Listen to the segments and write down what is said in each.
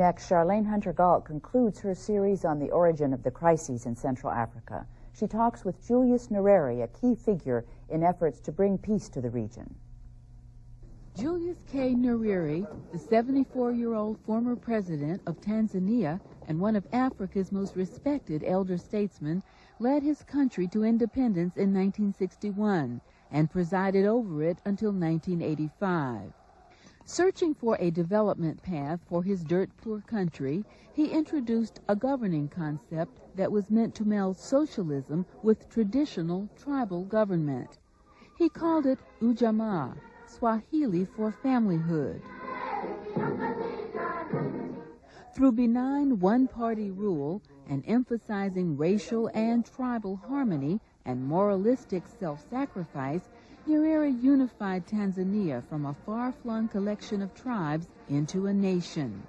Next, Charlayne Hunter-Gault concludes her series on the origin of the crises in Central Africa. She talks with Julius Nyerere, a key figure in efforts to bring peace to the region. Julius K. Nyerere, the 74-year-old former president of Tanzania and one of Africa's most respected elder statesmen, led his country to independence in 1961 and presided over it until 1985. Searching for a development path for his dirt-poor country, he introduced a governing concept that was meant to meld socialism with traditional tribal government. He called it Ujamaa, Swahili for familyhood. Through benign one-party rule and emphasizing racial and tribal harmony and moralistic self-sacrifice, Nyerere unified Tanzania from a far-flung collection of tribes into a nation.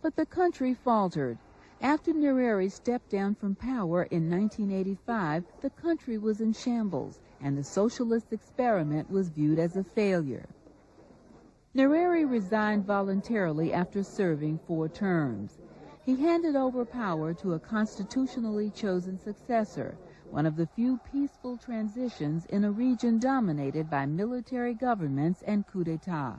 But the country faltered. After Nyerere stepped down from power in 1985, the country was in shambles, and the socialist experiment was viewed as a failure. Nyerere resigned voluntarily after serving four terms. He handed over power to a constitutionally chosen successor, one of the few peaceful transitions in a region dominated by military governments and coup d'etat.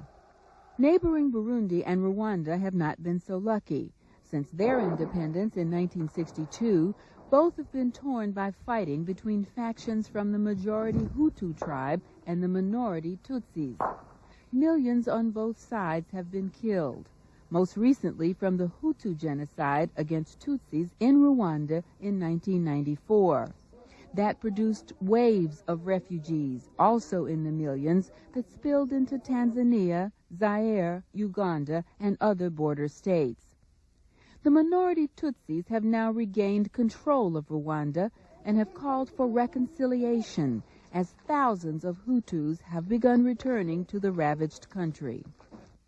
Neighboring Burundi and Rwanda have not been so lucky. Since their independence in 1962, both have been torn by fighting between factions from the majority Hutu tribe and the minority Tutsis. Millions on both sides have been killed, most recently from the Hutu genocide against Tutsis in Rwanda in 1994 that produced waves of refugees, also in the millions, that spilled into Tanzania, Zaire, Uganda, and other border states. The minority Tutsis have now regained control of Rwanda and have called for reconciliation as thousands of Hutus have begun returning to the ravaged country.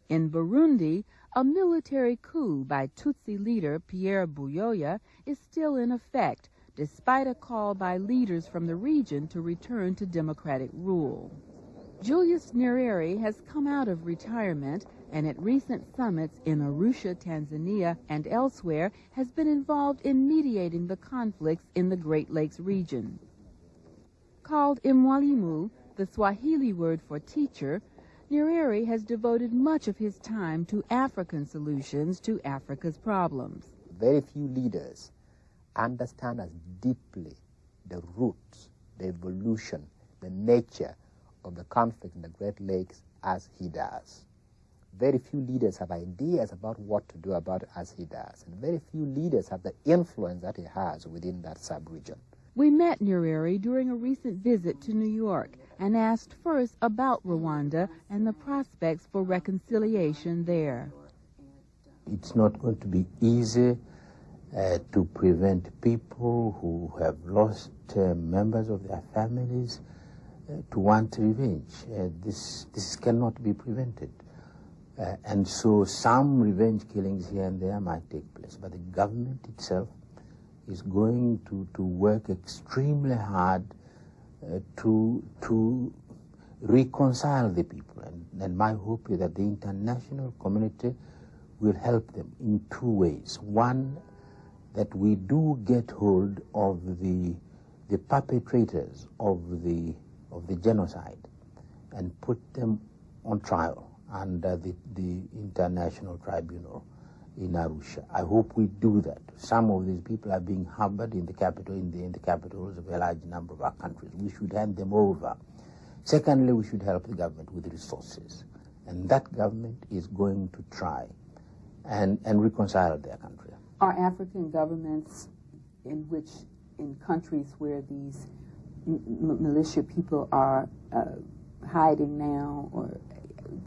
In Burundi, a military coup by Tutsi leader Pierre Buyoya is still in effect despite a call by leaders from the region to return to democratic rule. Julius Nyerere has come out of retirement and at recent summits in Arusha, Tanzania, and elsewhere has been involved in mediating the conflicts in the Great Lakes region. Called Imwalimu, the Swahili word for teacher, Nyerere has devoted much of his time to African solutions to Africa's problems. Very few leaders understand as deeply the roots, the evolution, the nature of the conflict in the Great Lakes as he does. Very few leaders have ideas about what to do about it as he does, and very few leaders have the influence that he has within that sub-region. We met Nyerere during a recent visit to New York and asked first about Rwanda and the prospects for reconciliation there. It's not going to be easy uh, to prevent people who have lost uh, members of their families uh, to want revenge. Uh, this, this cannot be prevented. Uh, and so some revenge killings here and there might take place. But the government itself is going to, to work extremely hard uh, to, to reconcile the people. And, and my hope is that the international community will help them in two ways. One, that we do get hold of the, the perpetrators of the, of the genocide and put them on trial under the, the International Tribunal in Arusha. I hope we do that. Some of these people are being harbored in the capital, in the, in the capitals of a large number of our countries. We should hand them over. Secondly, we should help the government with resources. And that government is going to try and, and reconcile their country. Are African governments in which, in countries where these militia people are uh, hiding now or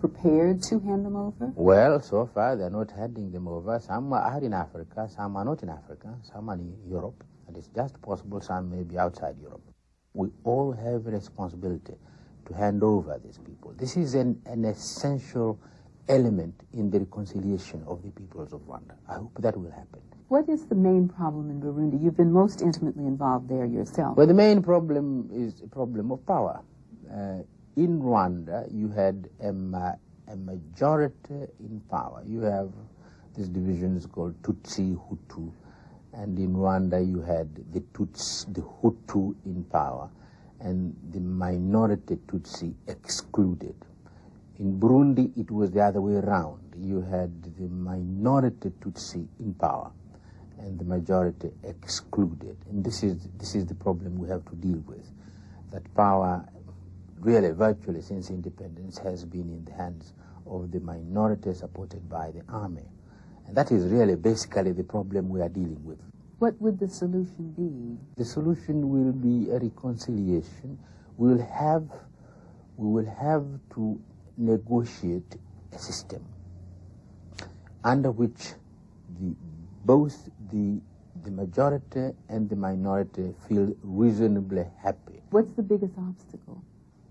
prepared to hand them over? Well, so far they're not handing them over. Some are in Africa, some are not in Africa, some are in Europe, and it's just possible some may be outside Europe. We all have a responsibility to hand over these people. This is an, an essential element in the reconciliation of the peoples of Rwanda. I hope that will happen. What is the main problem in Burundi? You've been most intimately involved there yourself. Well, the main problem is a problem of power. Uh, in Rwanda, you had a, ma a, majority in power. You have This division is called Tutsi Hutu. And in Rwanda, you had the Tutsi, the Hutu in power, and the minority Tutsi excluded. In Burundi, it was the other way around. You had the minority Tutsi in power and the majority excluded. And this is, this is the problem we have to deal with. That power, really, virtually since independence, has been in the hands of the minority supported by the army. And that is really basically the problem we are dealing with. What would the solution be? The solution will be a reconciliation. We will have, we will have to negotiate a system under which the, both the, the majority and the minority feel reasonably happy. What's the biggest obstacle?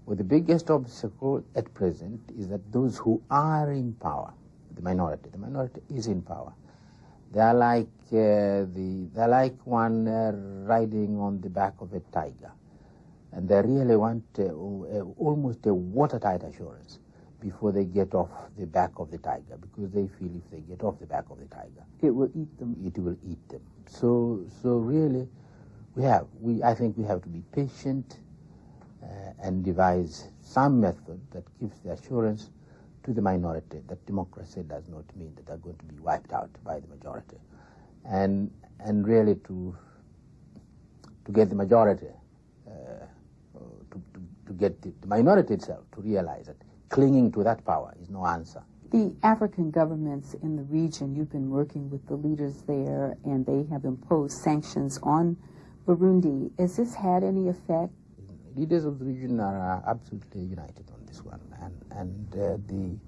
Well, the biggest obstacle at present is that those who are in power, the minority, the minority is in power. They are like uh, the, they're like one uh, riding on the back of a tiger, and they really want uh, almost a watertight assurance before they get off the back of the tiger because they feel if they get off the back of the tiger it will eat them. it will eat them. So so really we have we i think we have to be patient uh, and devise some method that gives the assurance to the minority that democracy does not mean that they're going to be wiped out by the majority. And and really to to get the majority uh, to, to, to get the, the minority itself to realize that clinging to that power is no answer. The African governments in the region, you've been working with the leaders there, and they have imposed sanctions on Burundi. Has this had any effect? Leaders of the region are absolutely united on this one, and, and uh, the,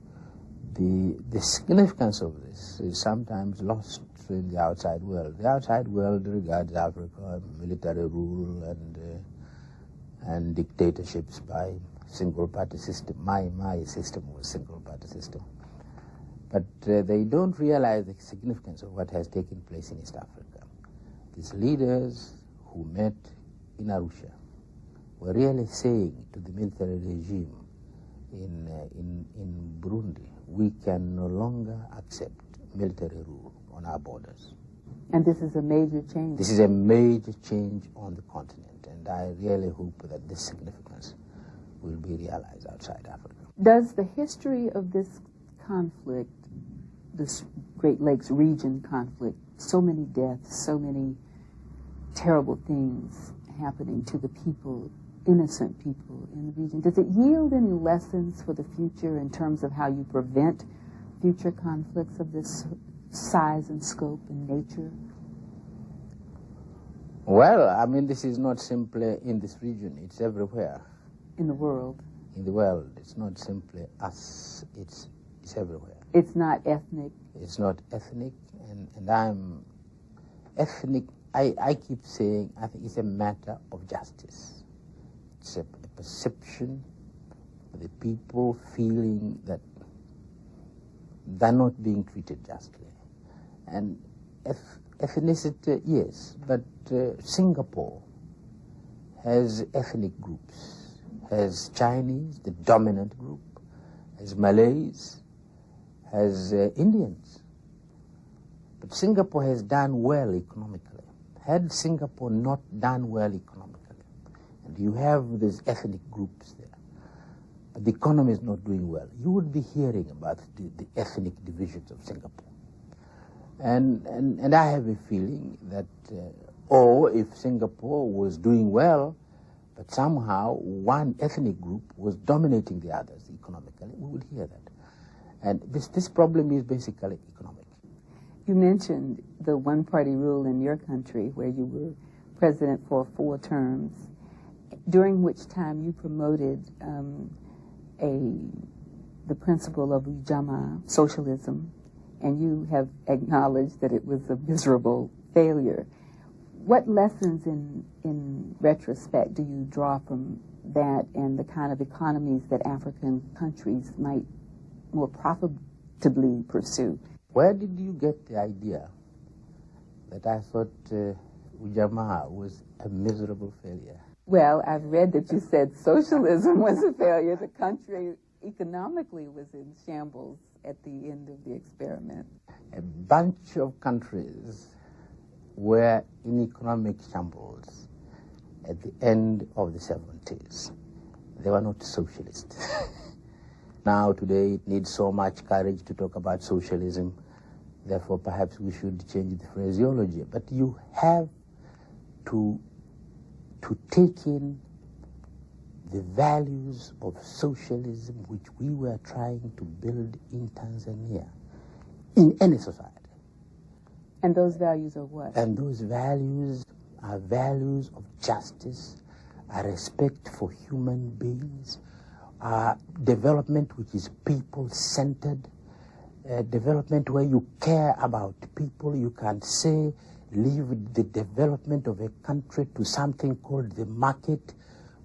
the, the significance of this is sometimes lost in the outside world. The outside world regards Africa military rule and, uh, and dictatorships by single party system. My, my system was single party system. But uh, they don't realize the significance of what has taken place in East Africa. These leaders who met in Arusha were really saying to the military regime in, uh, in, in Burundi, we can no longer accept military rule on our borders. And this is a major change. This is a major change on the continent, and I really hope that this significance will be realized outside Africa. Does the history of this conflict, this Great Lakes region conflict, so many deaths, so many terrible things happening to the people, innocent people in the region, does it yield any lessons for the future in terms of how you prevent future conflicts of this size and scope and nature? Well, I mean, this is not simply in this region, it's everywhere in the world? In the world, it's not simply us, it's, it's everywhere. It's not ethnic? It's not ethnic, and, and I'm ethnic. I, I keep saying I think it's a matter of justice. It's a, a perception of the people feeling that they're not being treated justly. And ethnicity, yes, but uh, Singapore has ethnic groups has Chinese, the dominant group, has Malays, has uh, Indians. But Singapore has done well economically. Had Singapore not done well economically, and you have these ethnic groups there, but the economy is not doing well, you would be hearing about the, the ethnic divisions of Singapore. And, and, and I have a feeling that, uh, or if Singapore was doing well, but somehow one ethnic group was dominating the others economically. We will hear that. And this, this problem is basically economic. You mentioned the one party rule in your country where you were president for four terms, during which time you promoted um, a, the principle of Ujamaa, socialism, and you have acknowledged that it was a miserable failure what lessons in, in retrospect do you draw from that and the kind of economies that African countries might more profitably pursue? Where did you get the idea that I thought uh, Ujamaa was a miserable failure? Well, I've read that you said socialism was a failure. The country economically was in shambles at the end of the experiment? A bunch of countries were in economic shambles at the end of the 70s. They were not socialist. now, today, it needs so much courage to talk about socialism. Therefore, perhaps we should change the phraseology. But you have to, to take in the values of socialism which we were trying to build in Tanzania, in any society. And those values are what? And those values are values of justice, a respect for human beings, uh, development which is people-centered, uh, development where you care about people. You can say, leave the development of a country to something called the market,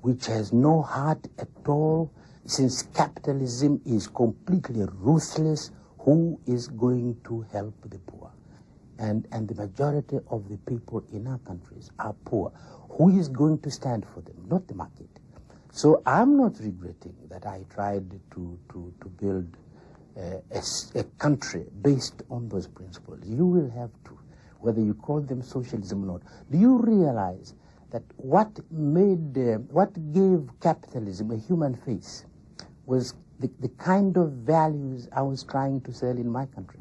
which has no heart at all. Since capitalism is completely ruthless, who is going to help the poor? And, and the majority of the people in our countries are poor. Who is going to stand for them? Not the market. So I'm not regretting that I tried to, to, to build uh, a, a country based on those principles. You will have to, whether you call them socialism or not. Do you realize that what made, uh, what gave capitalism a human face was the, the kind of values I was trying to sell in my country.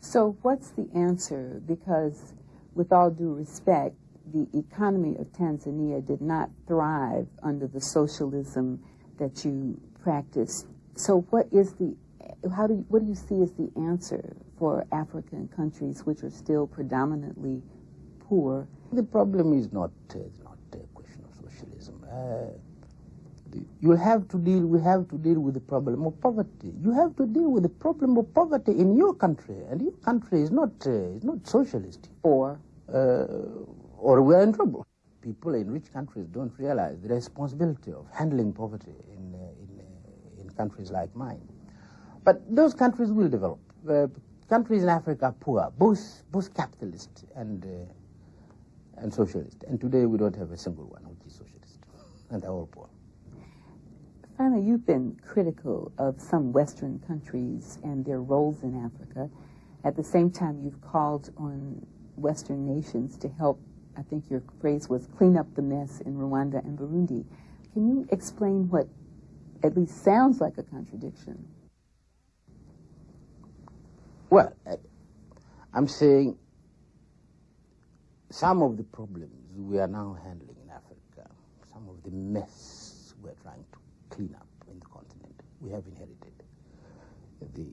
So what's the answer? Because with all due respect, the economy of Tanzania did not thrive under the socialism that you practiced. So what is the how do you, what do you see as the answer for African countries which are still predominantly poor? The problem is not uh, not a question of socialism. Uh, you have to deal. We have to deal with the problem of poverty. You have to deal with the problem of poverty in your country, and your country is not uh, is not socialist. Or, uh, or we are in trouble. People in rich countries don't realize the responsibility of handling poverty in uh, in, uh, in countries like mine. But those countries will develop. countries in Africa are poor, both both capitalist and uh, and socialist. And today we don't have a single one which is socialist, and they're all poor. You've been critical of some Western countries and their roles in Africa. At the same time, you've called on Western nations to help, I think your phrase was clean up the mess in Rwanda and Burundi. Can you explain what at least sounds like a contradiction? Well, I'm saying some of the problems we are now handling in Africa, some of the mess we're trying to cleanup in the continent we have inherited. The,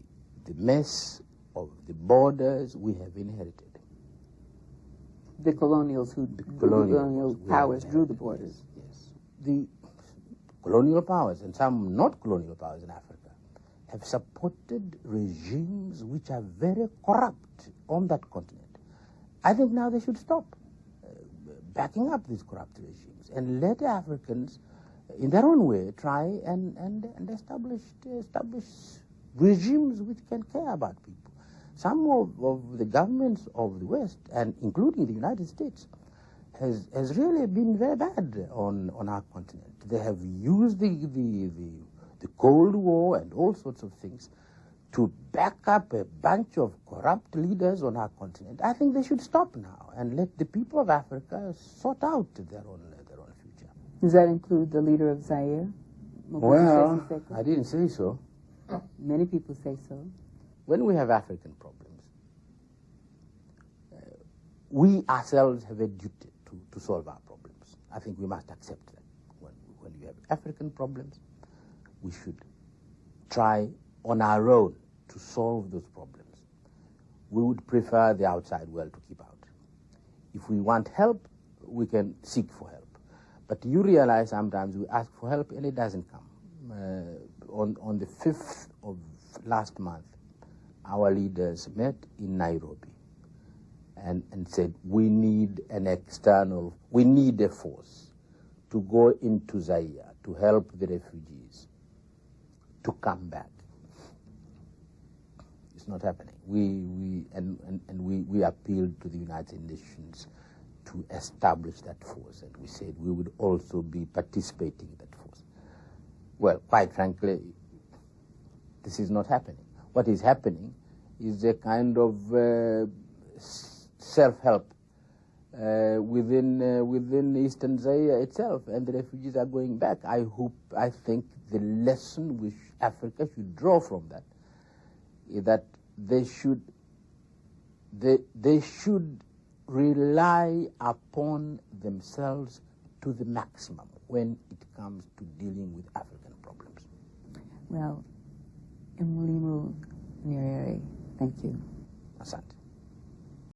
the mess of the borders we have inherited. The colonials who the colonial, colonial powers drew the borders. Yes. The colonial powers and some not colonial powers in Africa have supported regimes which are very corrupt on that continent. I think now they should stop uh, backing up these corrupt regimes and let Africans in their own way, try and, and, and establish, establish regimes which can care about people. Some of, of the governments of the West, and including the United States, has, has really been very bad on, on our continent. They have used the, the, the, the Cold War and all sorts of things to back up a bunch of corrupt leaders on our continent. I think they should stop now and let the people of Africa sort out their own does that include the leader of Zaire? well, I didn't say so. Many people say so. When we have African problems, uh, we ourselves have a duty to, to solve our problems. I think we must accept that. When, when you have African problems, we should try on our own to solve those problems. We would prefer the outside world to keep out. If we want help, we can seek for help. But you realize sometimes we ask for help and it doesn't come. Uh, on, on the 5th of last month, our leaders met in Nairobi and, and said, we need an external, we need a force to go into Zaire to help the refugees to come back. It's not happening. We, we, and, and, and we, we appealed to the United Nations to establish that force, and we said we would also be participating in that force. Well, quite frankly, this is not happening. what is happening is a kind of uh, self-help uh, within uh, within Eastern Zaire itself, and the refugees are going back. I hope, I think, the lesson which Africa should draw from that is that they should they they should rely upon themselves to the maximum when it comes to dealing with African problems. Well, Mwalimu Nyerere, thank you. Asante.